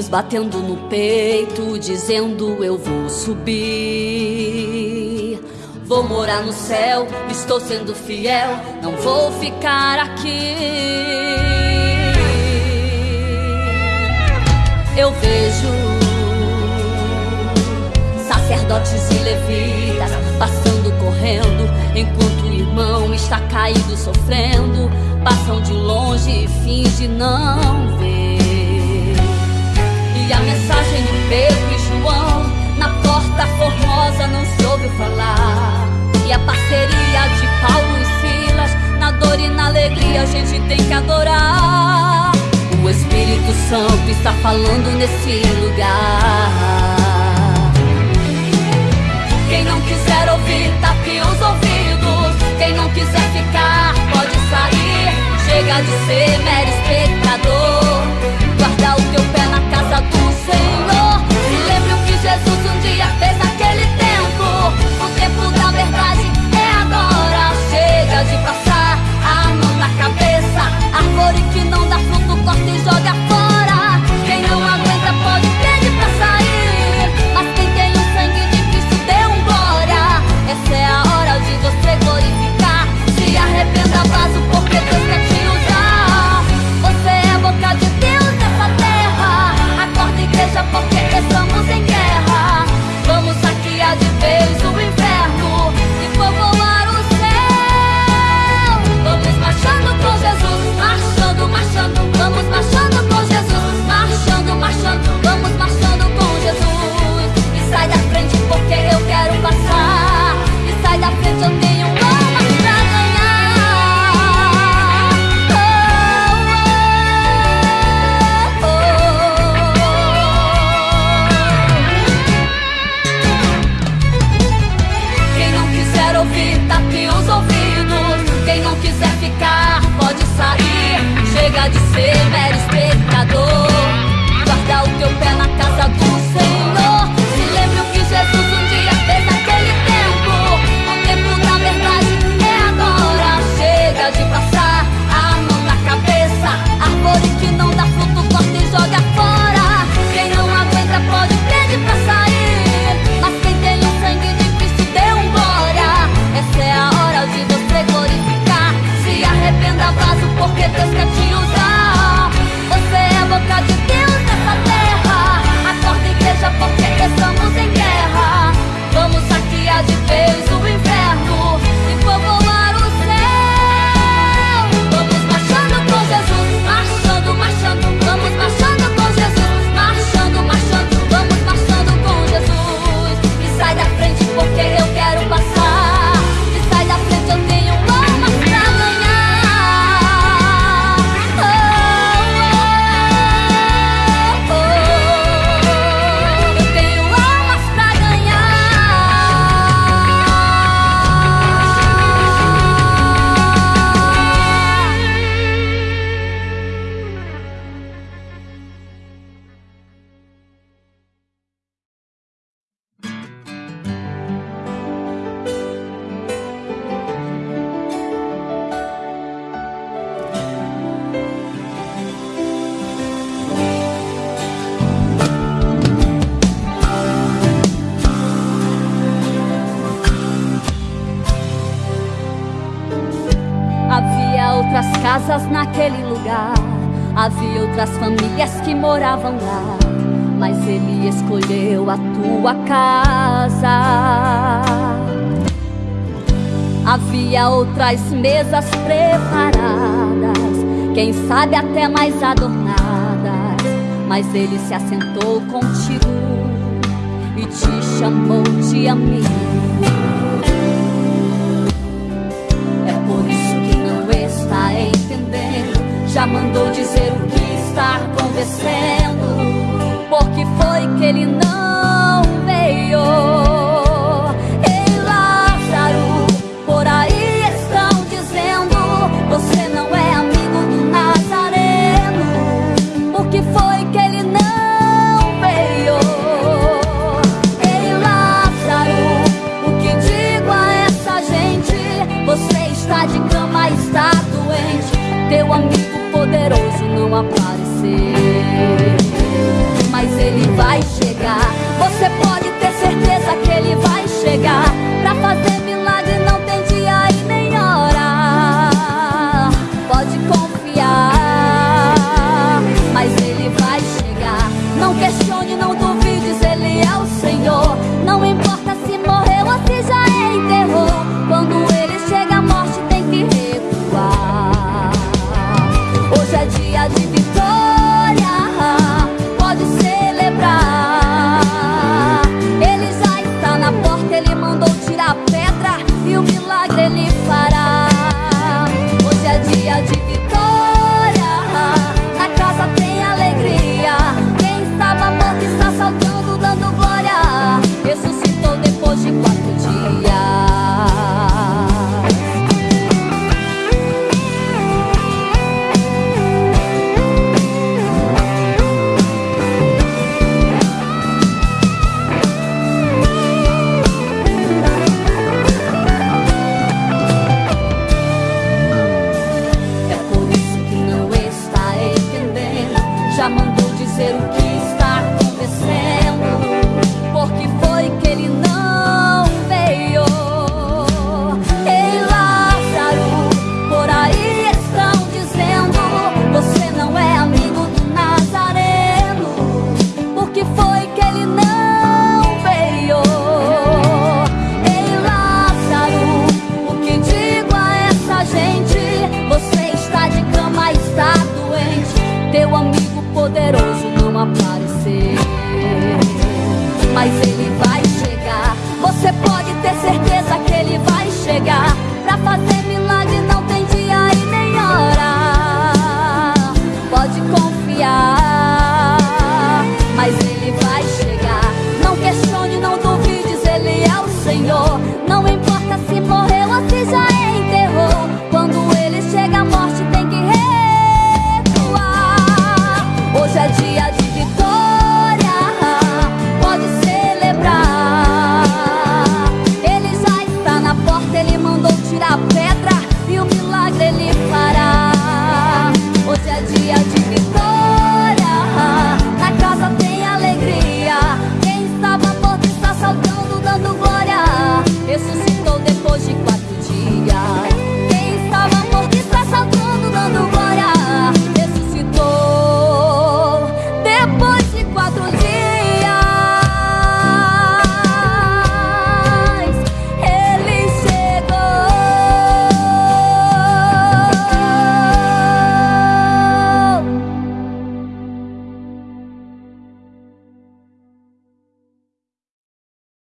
batendo no peito, dizendo: Eu vou subir. Vou morar no céu, estou sendo fiel, não vou ficar aqui. Eu vejo sacerdotes e levitas passando correndo, enquanto o irmão está caído sofrendo, passam de longe e finge não ver. E a mensagem de Pedro e João na porta formosa não se ouviu falar. E a parceria de Paulo e Silas na dor e na alegria a gente tem que adorar. O Espírito Santo está falando nesse lugar. Quem não quiser ouvir, tape os ouvidos. Quem não quiser ficar, pode sair. Chega de ser mero espectador. casas naquele lugar. Havia outras famílias que moravam lá, mas ele escolheu a tua casa. Havia outras mesas preparadas, quem sabe até mais adornadas, mas ele se assentou contigo e te chamou de amigo. já mandou dizer o que está acontecendo. Porque foi que ele não Poderoso não aparecer. Mas ele vai chegar. Você pode ter certeza que ele vai chegar pra fazer.